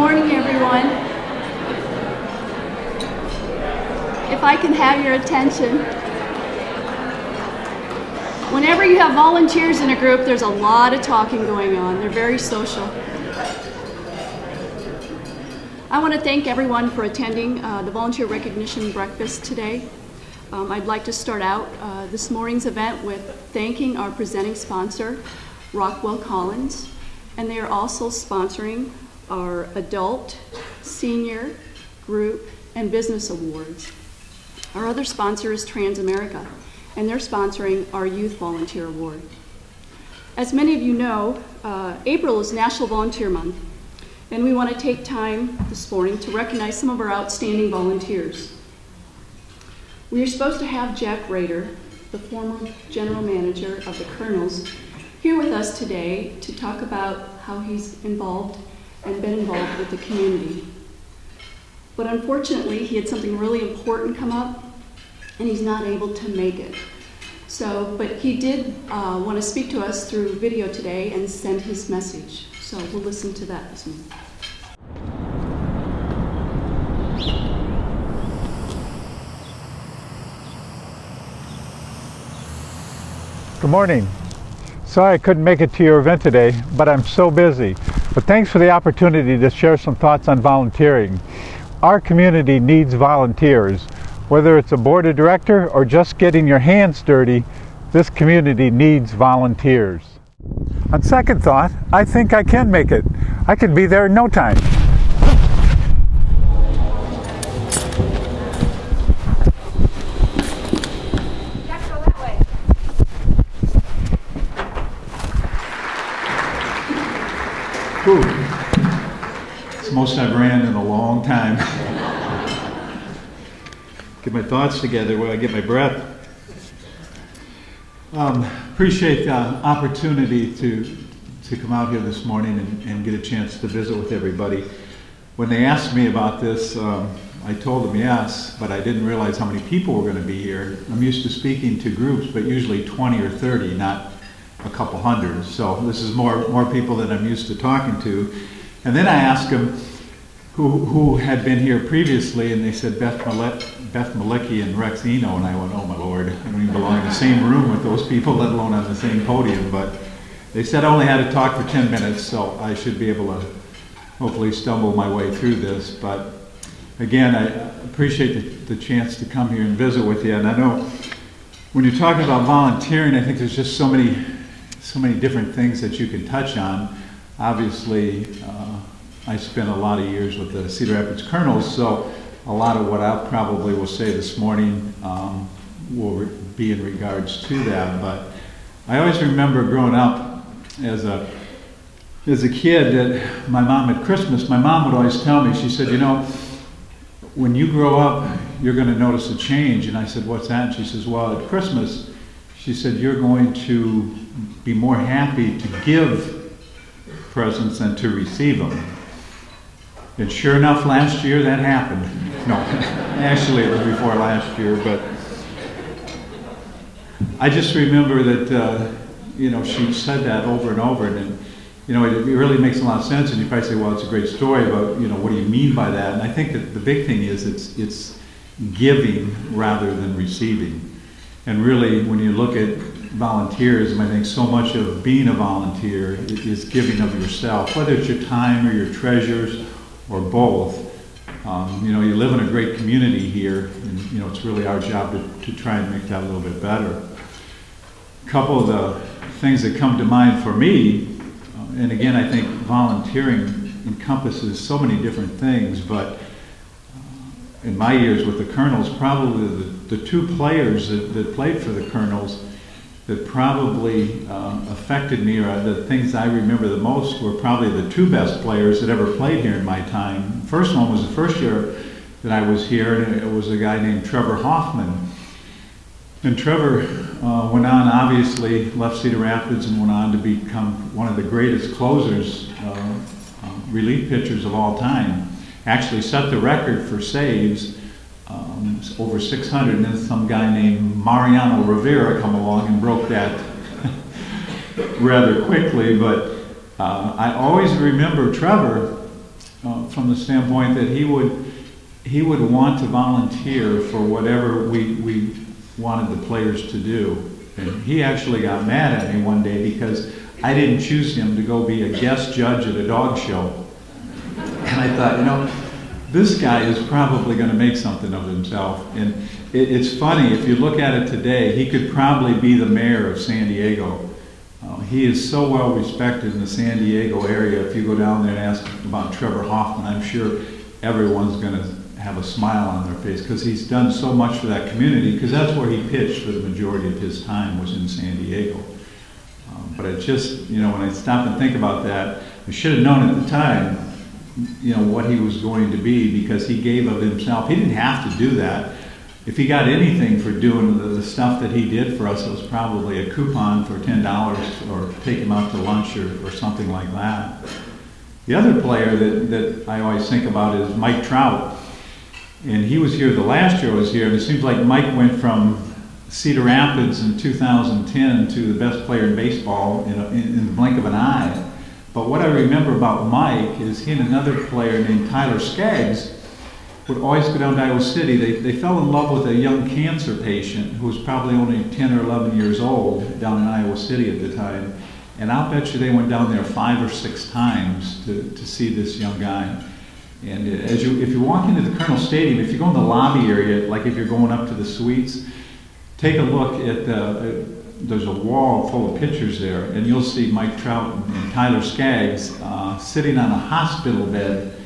morning, everyone. If I can have your attention. Whenever you have volunteers in a group, there's a lot of talking going on. They're very social. I want to thank everyone for attending uh, the Volunteer Recognition Breakfast today. Um, I'd like to start out uh, this morning's event with thanking our presenting sponsor, Rockwell Collins, and they are also sponsoring our adult, senior, group, and business awards. Our other sponsor is Transamerica, and they're sponsoring our Youth Volunteer Award. As many of you know, uh, April is National Volunteer Month, and we want to take time this morning to recognize some of our outstanding volunteers. We are supposed to have Jack Rader, the former general manager of the Kernels, here with us today to talk about how he's involved and been involved with the community. But unfortunately, he had something really important come up, and he's not able to make it. So, but he did uh, want to speak to us through video today and send his message. So we'll listen to that this morning. Good morning. Sorry I couldn't make it to your event today, but I'm so busy. But thanks for the opportunity to share some thoughts on volunteering. Our community needs volunteers. Whether it's a board of director or just getting your hands dirty, this community needs volunteers. On second thought, I think I can make it. I can be there in no time. Whew. It's the most I've ran in a long time. get my thoughts together while I get my breath. Um, appreciate the opportunity to, to come out here this morning and, and, get a chance to visit with everybody. When they asked me about this, um, I told them yes, but I didn't realize how many people were going to be here. I'm used to speaking to groups, but usually 20 or 30, not a couple hundred. So this is more, more people than I'm used to talking to. And then I asked them who, who had been here previously, and they said Beth, Beth Malicki and Rex Eno, and I went, oh my lord, I don't even belong in the same room with those people, let alone on the same podium. But they said I only had to talk for 10 minutes, so I should be able to hopefully stumble my way through this. But again, I appreciate the, the chance to come here and visit with you. And I know when you're talking about volunteering, I think there's just so many so many different things that you can touch on. Obviously, uh, I spent a lot of years with the Cedar Rapids Kernels, so a lot of what I probably will say this morning um, will be in regards to that. But I always remember growing up as a as a kid that my mom at Christmas, my mom would always tell me, she said, you know, when you grow up, you're going to notice a change. And I said, what's that? And she says, well, at Christmas, she said, you're going to be more happy to give presents than to receive them. And sure enough, last year that happened. No, actually it was before last year, but I just remember that, uh, you know, she said that over and over, and, you know, it, it, really makes a lot of sense. And you probably say, well, it's a great story, but you know, what do you mean by that? And I think that the big thing is it's it's giving rather than receiving. And really, when you look at volunteerism, I think so much of being a volunteer is giving of yourself, whether it's your time or your treasures or both. Um, you know, you live in a great community here, and you know it's really our job to, to try and make that a little bit better. A couple of the things that come to mind for me, uh, and again, I think volunteering encompasses so many different things, but uh, in my years with the Kernels, probably the, the two players that, that played for the Kernels that probably um, affected me, or the things I remember the most, were probably the two best players that ever played here in my time. First one was the first year that I was here, and it was a guy named Trevor Hoffman. And Trevor uh, went on, obviously, left Cedar Rapids and went on to become one of the greatest closers, uh, uh, relief pitchers of all time. Actually set the record for saves um, over 600, and then some guy named Mariano Rivera come along and broke that rather quickly. But uh, I always remember Trevor uh, from the standpoint that he would he would want to volunteer for whatever we, we wanted the players to do. And he actually got mad at me one day because I didn't choose him to go be a guest judge at a dog show. And I thought, you know, this guy is probably going to make something of himself. And it, it's funny, if you look at it today, he could probably be the mayor of San Diego. Uh, he is so well respected in the San Diego area. If you go down there and ask about Trevor Hoffman, I'm sure everyone's going to have a smile on their face because he's done so much for that community because that's where he pitched for the majority of his time was in San Diego. Um, but I just, you know, when I stop and think about that, I should have known at the time, you know, what he was going to be because he gave of himself. He didn't have to do that. If he got anything for doing the, the stuff that he did for us, it was probably a coupon for $10 or take him out to lunch or, or something like that. The other player that, that I always think about is Mike Trout. And he was here the last year I was here, and it seems like Mike went from Cedar Rapids in 2010 to the best player in baseball in, a, in the blink of an eye. But what I remember about Mike is he and another player named Tyler Skaggs would always go down to Iowa City. They, they fell in love with a young cancer patient who was probably only 10 or 11 years old down in Iowa City at the time. And I'll bet you they went down there five or six times to, to see this young guy. And as you, if you walk into the Kernel Stadium, if you go in the lobby area, like if you're going up to the suites, take a look at the, uh, there's a wall full of pictures there, and you'll see Mike Trout and Tyler Skaggs uh, sitting on a hospital bed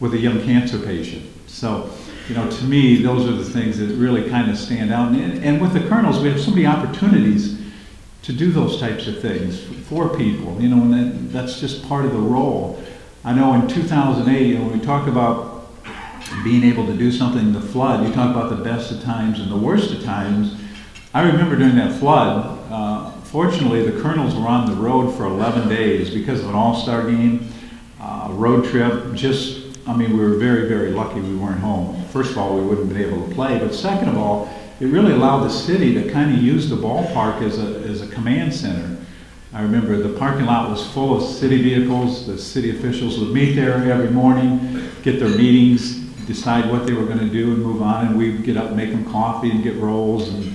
with a young cancer patient. So, you know, to me, those are the things that really kind of stand out. And, and with the Kernels, we have so many opportunities to do those types of things for people, you know, and that, that's just part of the role. I know in 2008, you know, when we talk about being able to do something in the flood, you talk about the best of times and the worst of times. I remember during that flood, uh, fortunately, the Kernels were on the road for 11 days because of an all-star game, uh, road trip. Just, I mean, we were very, very lucky we weren't home. First of all, we wouldn't have been able to play, but second of all, it really allowed the city to kind of use the ballpark as a, as a command center. I remember the parking lot was full of city vehicles. The city officials would meet there every morning, get their meetings, decide what they were going to do and move on. And we'd get up and make them coffee and get rolls. And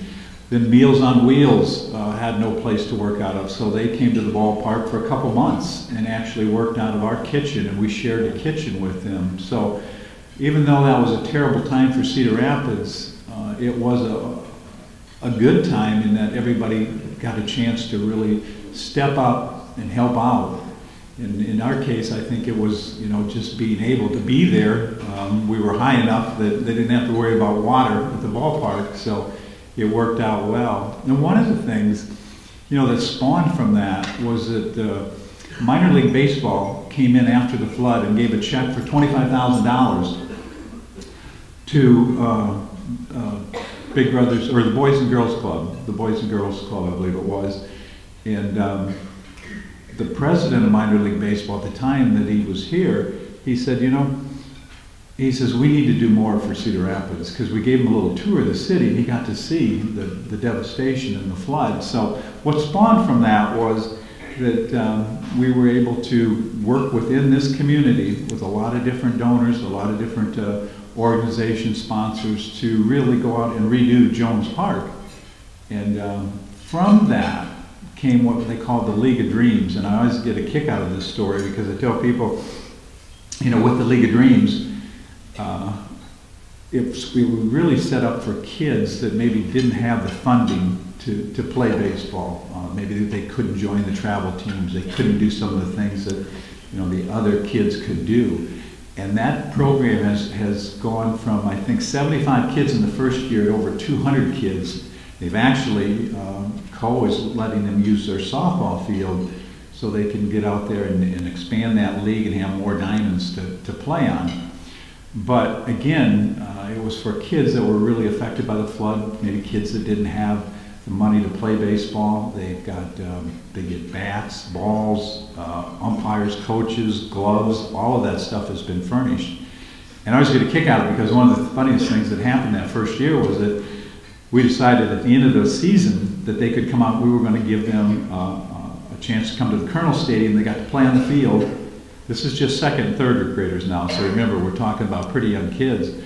then Meals on Wheels uh, had no place to work out of. So they came to the ballpark for a couple months and actually worked out of our kitchen. And we shared a kitchen with them. So even though that was a terrible time for Cedar Rapids, uh, it was a, a good time in that everybody got a chance to really step up and help out. In, in our case, I think it was, you know, just being able to be there. Um, we were high enough that they didn't have to worry about water at the ballpark, so it worked out well. And one of the things, you know, that spawned from that was that uh, minor league baseball came in after the flood and gave a check for $25,000 to uh, uh, Big Brothers, or the Boys and Girls Club, the Boys and Girls Club, I believe it was. And um, the president of minor league baseball at the time that he was here, he said, you know, he says, we need to do more for Cedar Rapids because we gave him a little tour of the city and he got to see the, the devastation and the flood. So what spawned from that was that um, we were able to work within this community with a lot of different donors, a lot of different uh, organization sponsors to really go out and redo Jones Park. And um, from that, came what they call the League of Dreams. And I always get a kick out of this story because I tell people, you know, with the League of Dreams, uh, if we were really set up for kids that maybe didn't have the funding to, to play baseball. Uh, maybe they couldn't join the travel teams. They couldn't do some of the things that, you know, the other kids could do. And that program has, has gone from, I think, 75 kids in the first year to over 200 kids. They've actually, um, Coe is letting them use their softball field so they can get out there and, and expand that league and have more diamonds to, to play on. But again, uh, it was for kids that were really affected by the flood, maybe kids that didn't have the money to play baseball. They've got, um, they get bats, balls, uh, umpires, coaches, gloves, all of that stuff has been furnished. And I always get a kick out of it because one of the funniest things that happened that first year was that we decided at the end of the season that they could come out, we were going to give them uh, uh, a chance to come to the Kernel Stadium. They got to play on the field. This is just second and third graders now, so remember, we're talking about pretty young kids.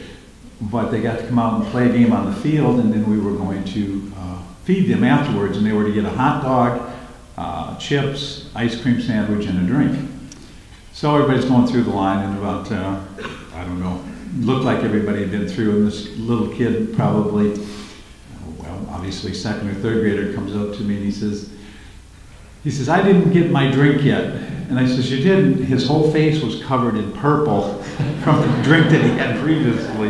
But they got to come out and play a game on the field, and then we were going to uh, feed them afterwards, and they were to get a hot dog, uh, chips, ice cream sandwich, and a drink. So everybody's going through the line, and about, uh, I don't know, looked like everybody had been through, and this little kid probably, well, obviously second or third grader comes up to me and he says, he says, I didn't get my drink yet. And I said, you didn't? His whole face was covered in purple from the drink that he had previously.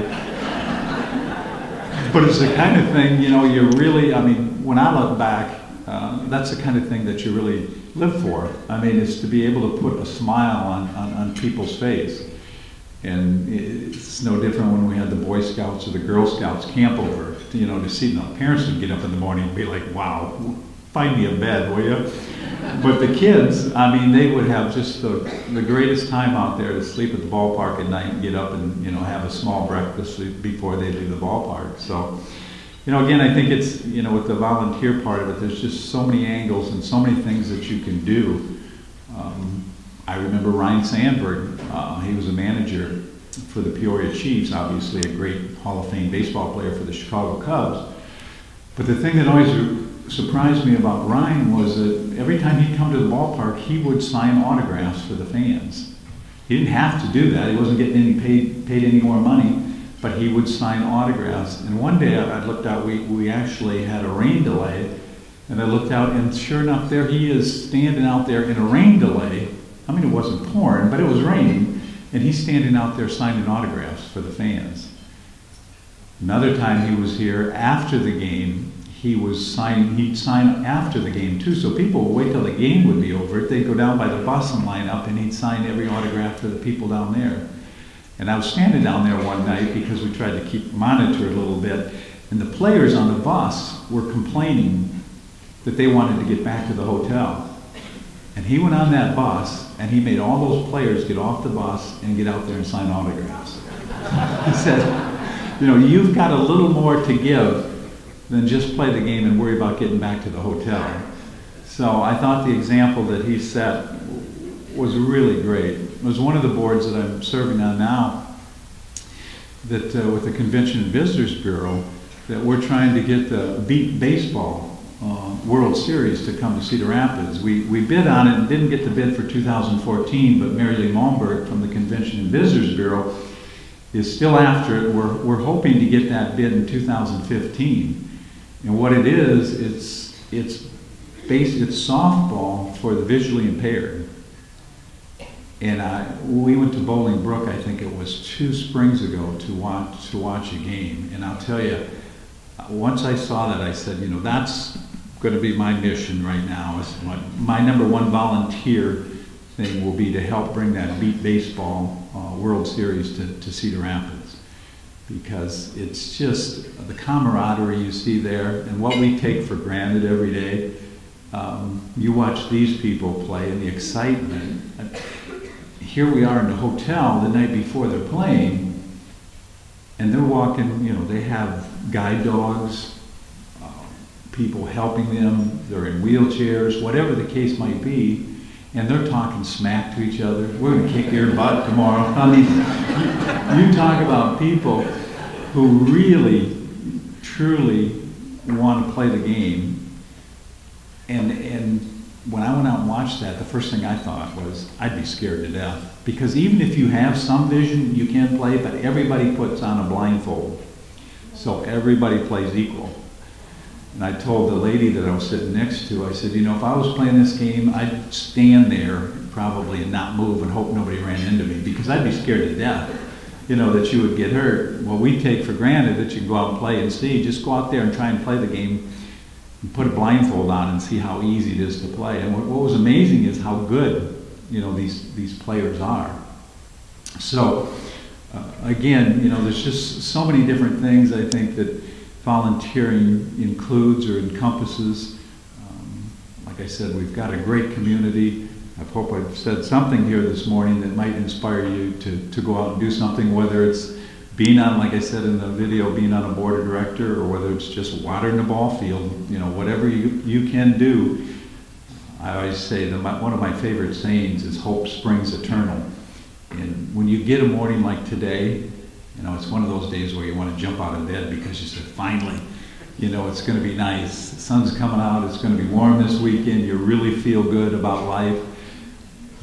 But it's the kind of thing, you know, you really, I mean, when I look back, uh, that's the kind of thing that you really live for. I mean, it's to be able to put a smile on, on, on people's face. And it's no different when we had the Boy Scouts or the Girl Scouts camp over, you know, to see, the parents would get up in the morning and be like, wow, find me a bed, will you? But the kids, I mean, they would have just the, the greatest time out there to sleep at the ballpark at night and get up and, you know, have a small breakfast before they leave the ballpark. So, you know, again, I think it's, you know, with the volunteer part of it, there's just so many angles and so many things that you can do. Um, I remember Ryne Sandberg, uh, he was a manager for the Peoria Chiefs, obviously a great Hall of Fame baseball player for the Chicago Cubs. But the thing that always surprised me about Ryne was that every time he'd come to the ballpark, he would sign autographs for the fans. He didn't have to do that. He wasn't getting any paid, paid any more money, but he would sign autographs. And one day I looked out, we, we actually had a rain delay, and I looked out, and sure enough, there he is standing out there in a rain delay. I mean, it wasn't pouring, but it was raining, and he's standing out there signing autographs for the fans. Another time he was here after the game, he was signing, he'd sign after the game too. So people would wait till the game would be over. They'd go down by the bus and line up and he'd sign every autograph for the people down there. And I was standing down there one night because we tried to keep monitor a little bit. And the players on the bus were complaining that they wanted to get back to the hotel. And he went on that bus and he made all those players get off the bus and get out there and sign autographs. he said, you know, you've got a little more to give than just play the game and worry about getting back to the hotel. So I thought the example that he set was really great. It was one of the boards that I'm serving on now that uh, with the Convention and Visitors Bureau that we're trying to get the Beep Baseball uh, World Series to come to Cedar Rapids. We, we bid on it and didn't get the bid for 2014, but Mary Lee Malmberg from the Convention and Visitors Bureau is still after it. We're, we're hoping to get that bid in 2015. And what it is, it's it's based, it's softball for the visually impaired. And I, we went to Bolingbrook, I think it was two springs ago, to watch to watch a game. And I'll tell you, once I saw that, I said, you know, that's going to be my mission right now. Is my, my number one volunteer thing will be to help bring that beep baseball uh, World Series to, to Cedar Rapids because it's just the camaraderie you see there and what we take for granted every day. Um, you watch these people play and the excitement. Here we are in the hotel the night before they're playing, and they're walking, you know, they have guide dogs, uh, people helping them, they're in wheelchairs, whatever the case might be and they're talking smack to each other. We're going to kick your butt tomorrow. I mean, you, you talk about people who really, truly want to play the game. And, and when I went out and watched that, the first thing I thought was, I'd be scared to death. Because even if you have some vision, you can play, but everybody puts on a blindfold. So everybody plays equal. And I told the lady that I was sitting next to, I said, you know, if I was playing this game, I'd stand there probably and not move and hope nobody ran into me because I'd be scared to death, you know, that you would get hurt. Well, we take for granted that you can go out and play and see. Just go out there and try and play the game and put a blindfold on and see how easy it is to play. And what, what was amazing is how good, you know, these, these players are. So, uh, again, you know, there's just so many different things I think that volunteering includes or encompasses. Um, like I said, we've got a great community. I hope I've said something here this morning that might inspire you to, to go out and do something, whether it's being on, like I said in the video, being on a board of director, or whether it's just watering the ball field, you know, whatever you, you can do. I always say that my, one of my favorite sayings is hope springs eternal. And when you get a morning like today, you know, it's one of those days where you want to jump out of bed because you said, finally, you know, it's going to be nice. The sun's coming out. It's going to be warm this weekend. You really feel good about life.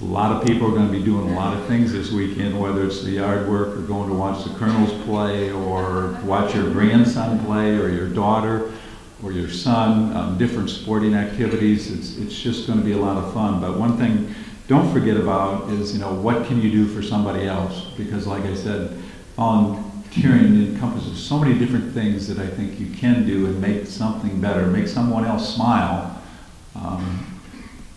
A lot of people are going to be doing a lot of things this weekend, whether it's the yard work or going to watch the Kernels play or watch your grandson play or your daughter or your son, um, different sporting activities. It's, it's just going to be a lot of fun. But one thing don't forget about is, you know, what can you do for somebody else? Because like I said, volunteering encompasses so many different things that I think you can do and make something better, make someone else smile. Um,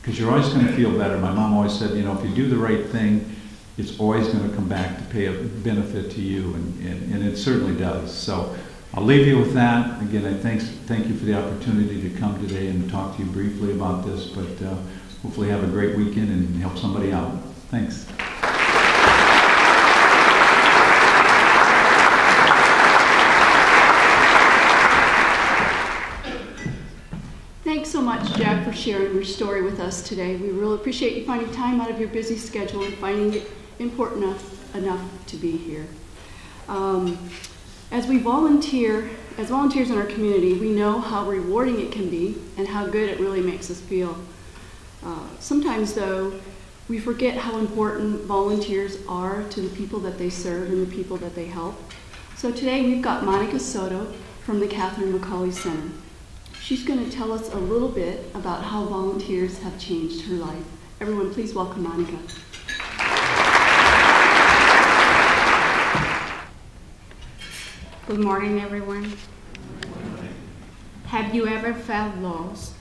because you're always going to feel better. My mom always said, you know, if you do the right thing, it's always going to come back to pay a benefit to you, and, and, and it certainly does. So I'll leave you with that. Again, I thanks, thank you for the opportunity to come today and talk to you briefly about this, but uh, hopefully have a great weekend and help somebody out. Thanks so much, Jack, for sharing your story with us today. We really appreciate you finding time out of your busy schedule and finding it important enough, enough to be here. Um, as we volunteer, as volunteers in our community, we know how rewarding it can be and how good it really makes us feel. Uh, sometimes, though, we forget how important volunteers are to the people that they serve and the people that they help. So today we've got Monica Soto from the Catherine McAuley Center. She's going to tell us a little bit about how volunteers have changed her life. Everyone, please welcome Monica. Good morning, everyone. Have you ever felt lost,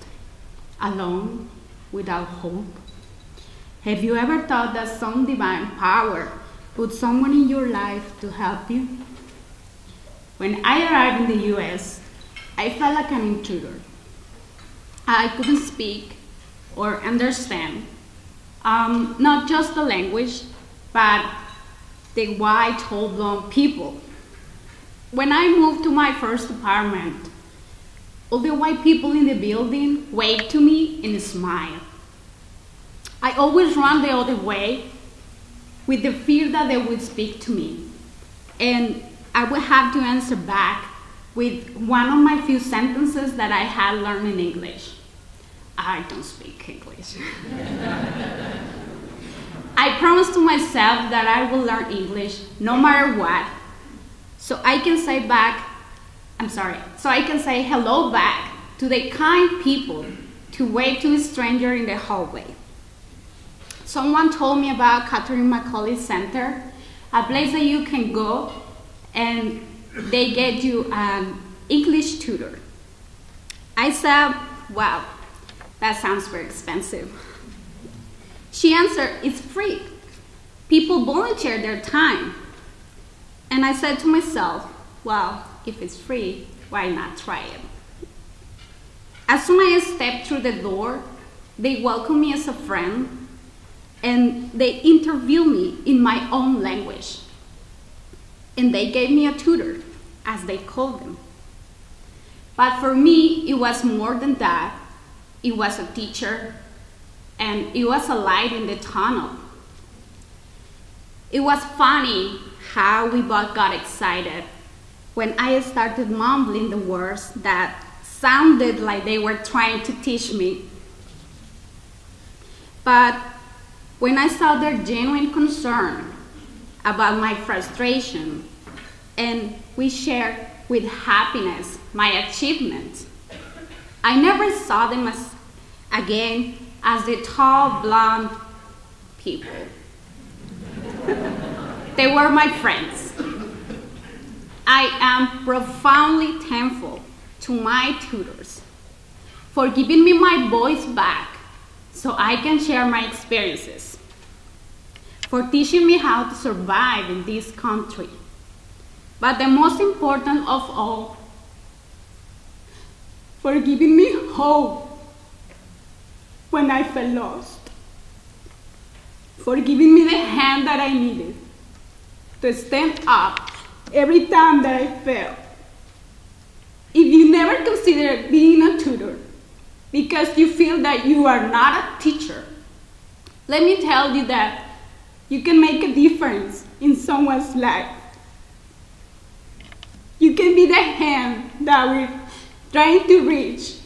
alone, without hope? Have you ever thought that some divine power put someone in your life to help you? When I arrived in the US, I felt like an intruder. I couldn't speak or understand um, not just the language, but the white, tall, blonde people. When I moved to my first apartment, all the white people in the building waved to me and smiled. I always ran the other way with the fear that they would speak to me. And I would have to answer back with one of my few sentences that I had learned in English. I don't speak English. I promised to myself that I will learn English no matter what. So I can say back, I'm sorry, so I can say hello back to the kind people to wave to a stranger in the hallway. Someone told me about Catherine McAuley Center, a place that you can go and they get you an English tutor. I said, wow, that sounds very expensive. She answered, it's free. People volunteer their time. And I said to myself, well, if it's free, why not try it? As soon as I stepped through the door, they welcomed me as a friend and they interviewed me in my own language and they gave me a tutor, as they called them. But for me, it was more than that. It was a teacher, and it was a light in the tunnel. It was funny how we both got excited when I started mumbling the words that sounded like they were trying to teach me. But when I saw their genuine concern about my frustration, and we shared with happiness my achievements. I never saw them as again as the tall blonde people. they were my friends. I am profoundly thankful to my tutors for giving me my voice back so I can share my experiences for teaching me how to survive in this country. But the most important of all, for giving me hope when I felt lost, for giving me the hand that I needed to stand up every time that I fell. If you never consider being a tutor, because you feel that you are not a teacher. Let me tell you that you can make a difference in someone's life. You can be the hand that we're trying to reach,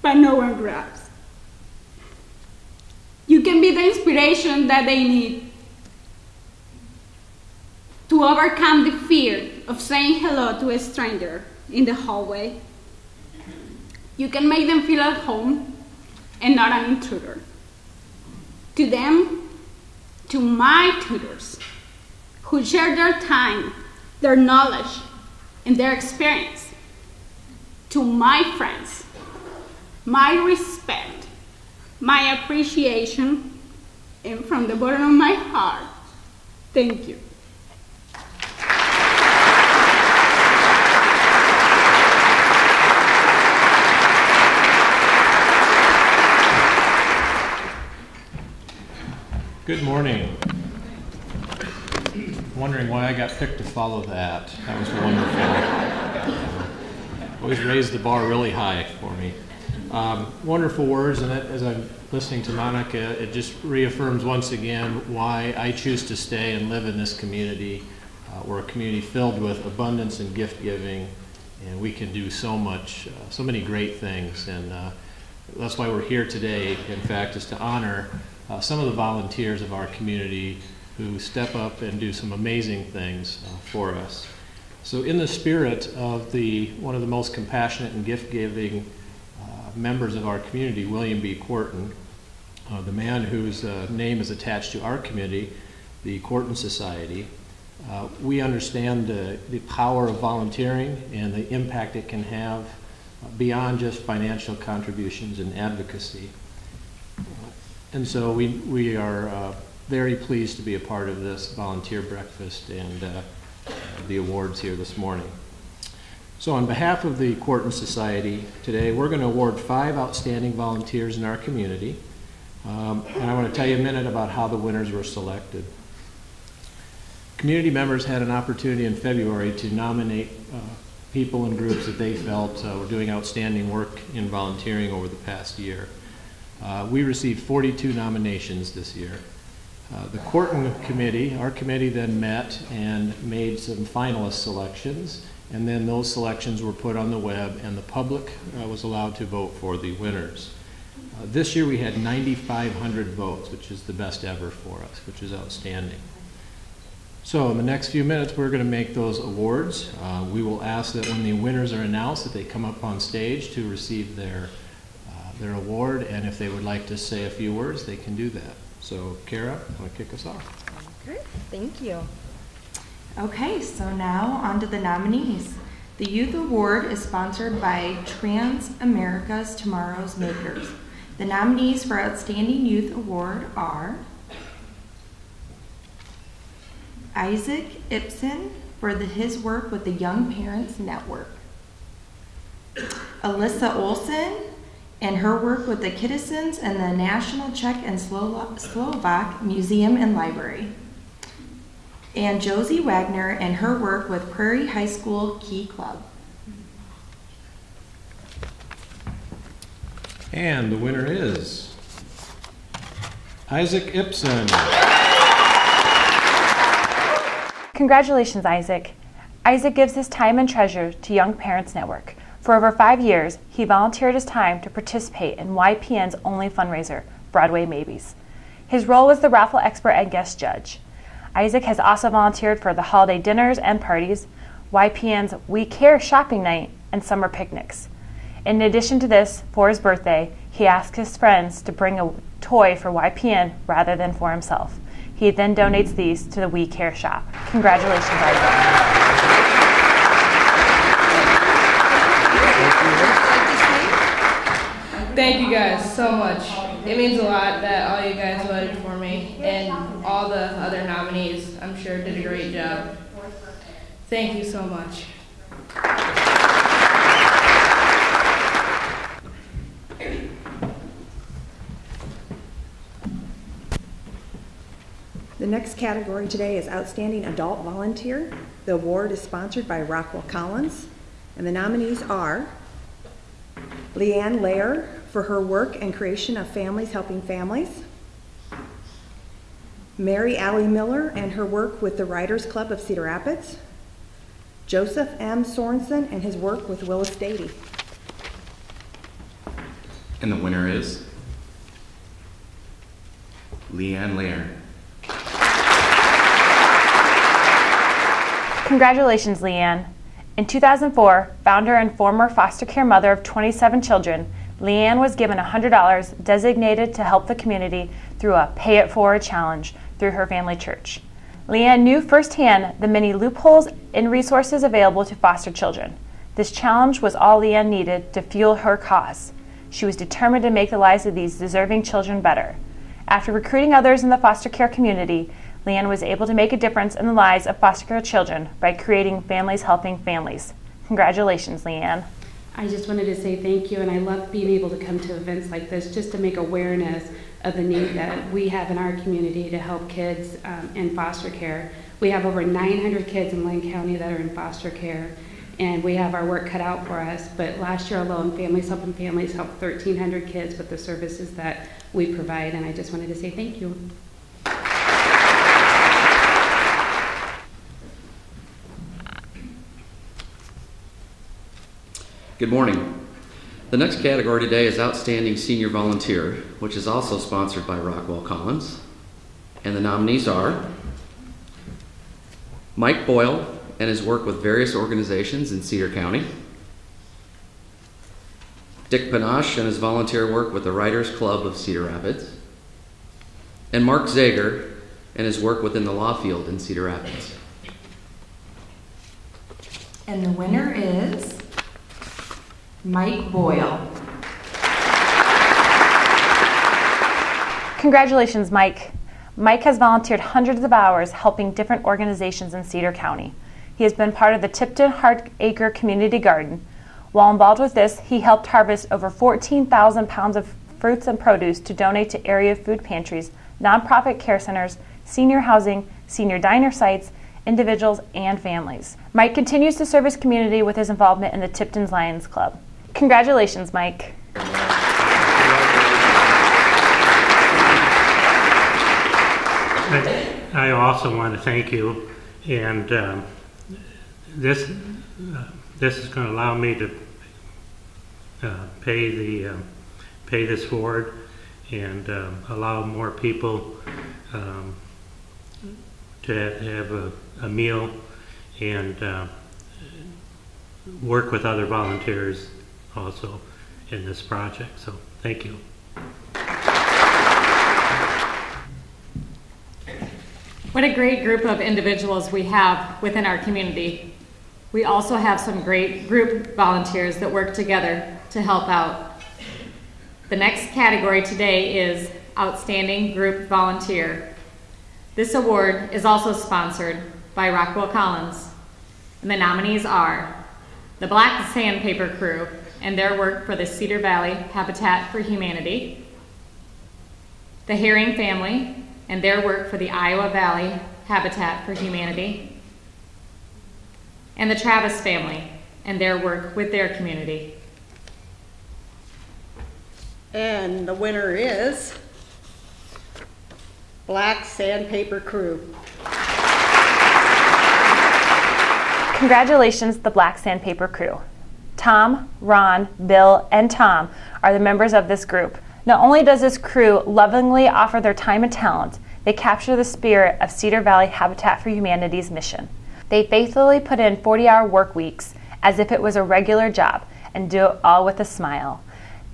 but no one grabs. You can be the inspiration that they need to overcome the fear of saying hello to a stranger in the hallway. You can make them feel at home and not an intruder. To them, to my tutors, who share their time, their knowledge, and their experience. To my friends, my respect, my appreciation, and from the bottom of my heart, thank you. Good morning. Wondering why I got picked to follow that. That was wonderful. Always raised the bar really high for me. Um, wonderful words, and as I'm listening to Monica, it just reaffirms once again why I choose to stay and live in this community. Uh, we're a community filled with abundance and gift giving, and we can do so much, uh, so many great things. And uh, that's why we're here today, in fact, is to honor uh, some of the volunteers of our community who step up and do some amazing things uh, for us. So, in the spirit of the one of the most compassionate and gift-giving uh, members of our community, William B. Quarton, uh, the man whose uh, name is attached to our community, the Quarton Society, uh, we understand the power of volunteering and the impact it can have beyond just financial contributions and advocacy. And so we, we are uh, very pleased to be a part of this volunteer breakfast and uh, the awards here this morning. So on behalf of the Quarton Society today, we're going to award five outstanding volunteers in our community. Um, and I want to tell you a minute about how the winners were selected. Community members had an opportunity in February to nominate uh, people and groups that they felt uh, were doing outstanding work in volunteering over the past year. Uh, we received 42 nominations this year. Uh, the Quarton Committee, our committee then met and made some finalist selections, and then those selections were put on the web, and the public uh, was allowed to vote for the winners. Uh, this year we had 9,500 votes, which is the best ever for us, which is outstanding. So in the next few minutes, we're going to make those awards. Uh, we will ask that when the winners are announced, that they come up on stage to receive their their award, and if they would like to say a few words, they can do that. So, Kara, want to kick us off? Okay, thank you. Okay, so now on to the nominees. The Youth Award is sponsored by Transamerica's Tomorrow's Makers. The nominees for Outstanding Youth Award are Isaac Ibsen for the, his work with the Young Parents Network, Alyssa Olson and her work with the Kittissons and the National Czech and Slovak Museum and Library. And Josie Wagner and her work with Prairie High School Key Club. And the winner is Isaac Ibsen. Congratulations, Isaac. Isaac gives his time and treasure to Young Parents Network for over five years, he volunteered his time to participate in YPN's only fundraiser, Broadway Maybes. His role was the raffle expert and guest judge. Isaac has also volunteered for the holiday dinners and parties, YPN's We Care shopping night, and summer picnics. In addition to this, for his birthday, he asked his friends to bring a toy for YPN rather than for himself. He then donates these to the We Care shop. Congratulations, Isaac. Thank you guys so much. It means a lot that all you guys voted for me and all the other nominees, I'm sure, did a great job. Thank you so much. The next category today is Outstanding Adult Volunteer. The award is sponsored by Rockwell Collins, and the nominees are Leanne Lair for her work and creation of Families Helping Families. Mary Allie Miller and her work with the Writers Club of Cedar Rapids. Joseph M. Sorensen and his work with Willis Dady. And the winner is Leanne Lair. Congratulations, Leanne. In 2004, founder and former foster care mother of 27 children, Leanne was given $100 designated to help the community through a Pay It Forward challenge through her family church. Leanne knew firsthand the many loopholes in resources available to foster children. This challenge was all Leanne needed to fuel her cause. She was determined to make the lives of these deserving children better. After recruiting others in the foster care community, Leanne was able to make a difference in the lives of foster care children by creating Families Helping Families. Congratulations, Leanne. I just wanted to say thank you, and I love being able to come to events like this just to make awareness of the need that we have in our community to help kids um, in foster care. We have over 900 kids in Linn County that are in foster care, and we have our work cut out for us. But last year alone, Families Helping Families helped 1,300 kids with the services that we provide, and I just wanted to say thank you. Good morning. The next category today is Outstanding Senior Volunteer, which is also sponsored by Rockwell Collins. And the nominees are Mike Boyle and his work with various organizations in Cedar County, Dick Panache and his volunteer work with the Writers Club of Cedar Rapids, and Mark Zager and his work within the law field in Cedar Rapids. And the winner is Mike Boyle. Congratulations, Mike. Mike has volunteered hundreds of hours helping different organizations in Cedar County. He has been part of the Tipton Heart Acre Community Garden. While involved with this, he helped harvest over 14,000 pounds of fruits and produce to donate to area food pantries, nonprofit care centers, senior housing, senior diner sites, individuals, and families. Mike continues to serve his community with his involvement in the Tipton's Lions Club. Congratulations, Mike. I also want to thank you, and um, this uh, this is going to allow me to uh, pay the uh, pay this forward and um, allow more people um, to have a, a meal and uh, work with other volunteers also in this project. So thank you. What a great group of individuals we have within our community. We also have some great group volunteers that work together to help out. The next category today is Outstanding Group Volunteer. This award is also sponsored by Rockwell Collins, and the nominees are the Black Sandpaper Crew and their work for the Cedar Valley Habitat for Humanity, the Herring Family and their work for the Iowa Valley Habitat for Humanity, and the Travis family and their work with their community. And the winner is Black Sandpaper Crew. Congratulations, the Black Sandpaper Crew. Tom, Ron, Bill, and Tom are the members of this group. Not only does this crew lovingly offer their time and talent, they capture the spirit of Cedar Valley Habitat for Humanity's mission. They faithfully put in 40 hour work weeks as if it was a regular job and do it all with a smile.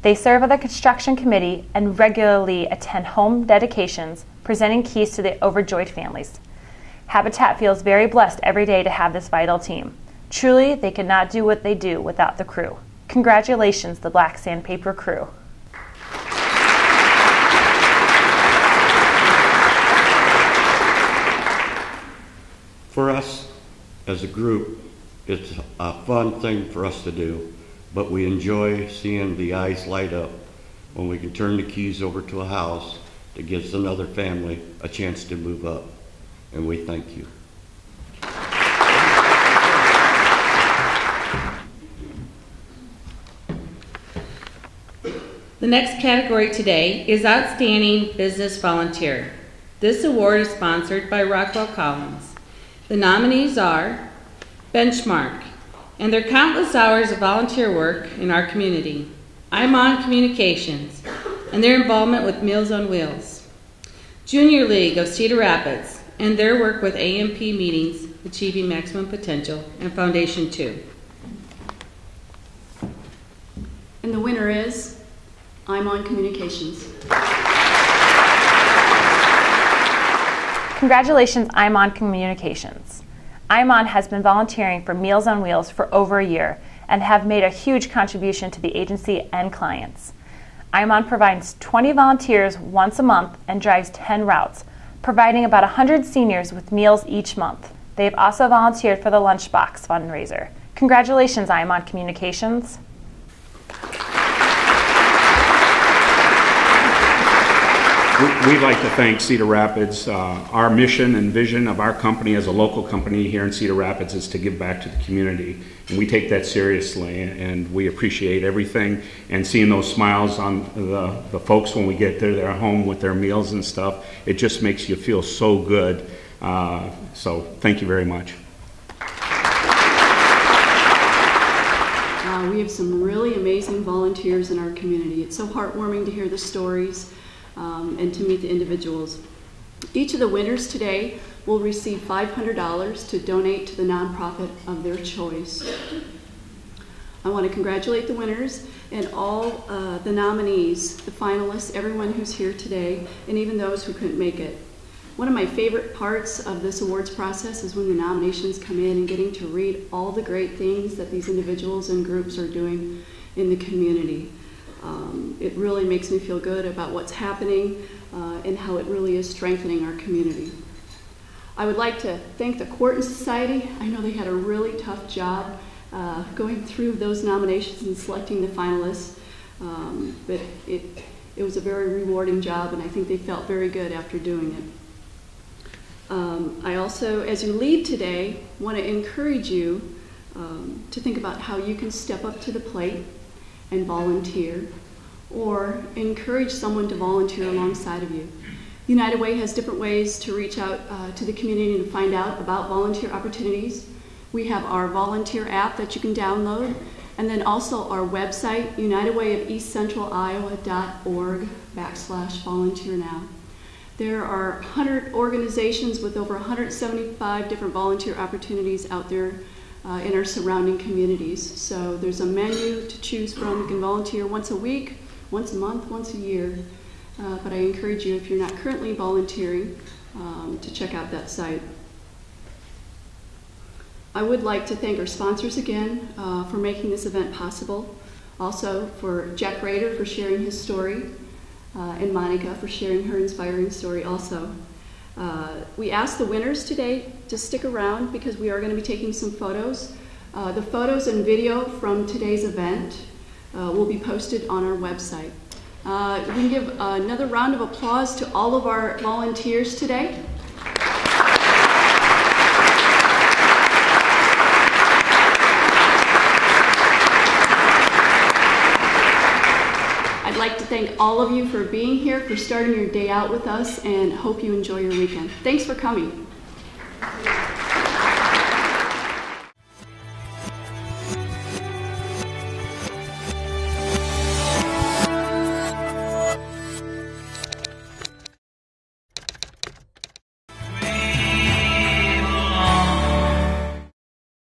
They serve on the construction committee and regularly attend home dedications, presenting keys to the overjoyed families. Habitat feels very blessed every day to have this vital team. Truly, they could not do what they do without the crew. Congratulations, the Black Sandpaper crew. For us as a group, it's a fun thing for us to do, but we enjoy seeing the eyes light up when we can turn the keys over to a house that gives another family a chance to move up. And we thank you. The next category today is Outstanding Business Volunteer. This award is sponsored by Rockwell Collins. The nominees are Benchmark and their countless hours of volunteer work in our community. ImOn Communications and their involvement with Meals on Wheels. Junior League of Cedar Rapids and their work with AMP meetings, Achieving Maximum Potential, and Foundation 2. And the winner is ImOn Communications. Congratulations, ImOn Communications. IMON has been volunteering for Meals on Wheels for over a year and have made a huge contribution to the agency and clients. IMON provides 20 volunteers once a month and drives 10 routes, providing about 100 seniors with meals each month. They've also volunteered for the Lunchbox fundraiser. Congratulations, IMON Communications. We'd like to thank Cedar Rapids. Uh, Our mission and vision of our company as a local company here in Cedar Rapids is to give back to the community. And we take that seriously, and we appreciate everything. And seeing those smiles on the, the folks when we get to their home with their meals and stuff, it just makes you feel so good. Uh, So, thank you very much. Uh, we have some really amazing volunteers in our community. It's so heartwarming to hear the stories um, and to meet the individuals. Each of the winners today will receive $500 to donate to the nonprofit of their choice. I want to congratulate the winners and all uh, the nominees, the finalists, everyone who's here today, and even those who couldn't make it. One of my favorite parts of this awards process is when the nominations come in and getting to read all the great things that these individuals and groups are doing in the community. Um, it really makes me feel good about what's happening uh, and how it really is strengthening our community. I would like to thank the Quarton Society. I know they had a really tough job uh, going through those nominations and selecting the finalists, um, but it, it was a very rewarding job, and I think they felt very good after doing it. Um, I also, as you leave today, want to encourage you um, to think about how you can step up to the plate and volunteer, or encourage someone to volunteer alongside of you. United Way has different ways to reach out uh, to the community and find out about volunteer opportunities. We have our volunteer app that you can download, and then also our website, unitedwayofeastcentraliowa.org backslash volunteer now. There are 100 organizations with over 175 different volunteer opportunities out there uh, in our surrounding communities. So there's a menu to choose from. You can volunteer once a week, once a month, once a year. Uh, but I encourage you, if you're not currently volunteering, um, to check out that site. I would like to thank our sponsors again uh, for making this event possible. Also for Jack Rader for sharing his story, uh, and Monica for sharing her inspiring story also. Uh, we asked the winners today to stick around because we are going to be taking some photos. Uh, the photos and video from today's event uh, will be posted on our website. Uh, we can give another round of applause to all of our volunteers today. I'd like to thank all of you for being here, for starting your day out with us, and hope you enjoy your weekend. Thanks for coming.